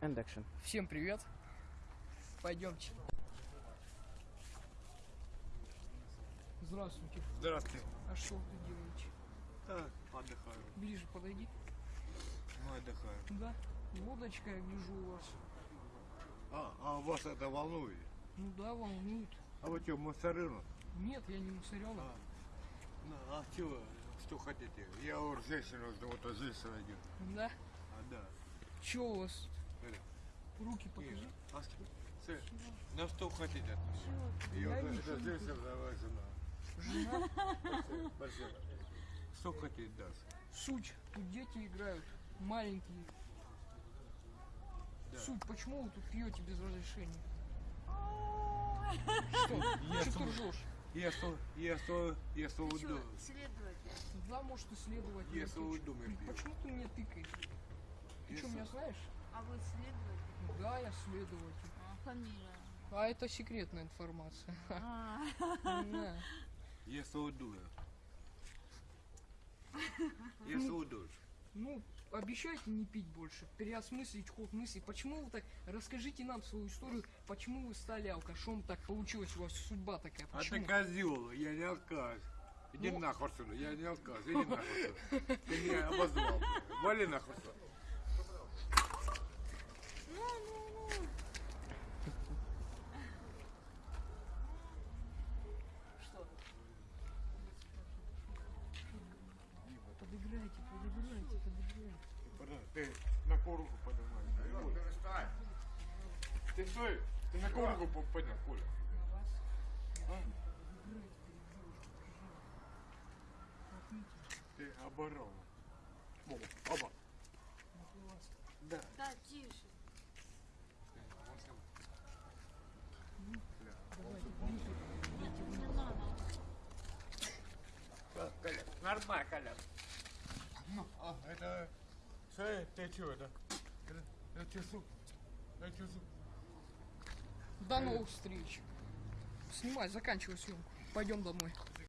And action. Всем привет. Пойдемте. Здравствуйте. Здравствуйте. А что вы тут делаете? Так, отдыхаю. Ближе подойди. Мы отдыхаем. Да. Водочка, я гляжу у вас. А, а вас это волнует? Ну да, волнует. А вы что, мусорину? Нет, я не мусоренок. А, ну, а чего, что хотите? Я вот женщину жду, вот женщина идет. Да? А, да. Че у вас? Руки покажи. Что? Сы, На что хотите? Всё, Я я вот моя жена. Жена. Что хотите даст? Суть. Тут дети играют. Маленькие. Да. Суть. Почему вы тут пьете без разрешения? Что? Я Что ты ржешь? Я что, я что, я что что, следователь? Да, может исследовать. Я думаю, пью. Почему ты мне тыкаешь? Ты что, меня знаешь? А вы следователь? Да, я следователь. А, фамилия? А это секретная информация. А. Я уйду. Я уйду. Ну, обещайте не пить больше, переосмыслить ход мыслей. Почему вы так... Расскажите нам свою историю, почему вы стали алкашом, так получилась у вас судьба такая, А почему? ты козел, я не алкаш. Иди Ну. нахуй отсюда, я не алкаш, иди нахуй отсюда. Ты меня обозвал. Вали нахуй отсюда. ну, ну, ну. Что? Подыграйте, подыграйте, подыграйте. Подожди, Ты на кого руку поднимаешь? Ты стой, ты на по- поднял, Коля? А? Ты оборал. Оба, оба. Да. Да, тише. Нет, не надо. Так, Коля, нормально, Коля. Ну, а, это... Что, ты что, это? Это, часу? Это часу? До новых встреч. Снимай, заканчивай съемку. Пойдем домой.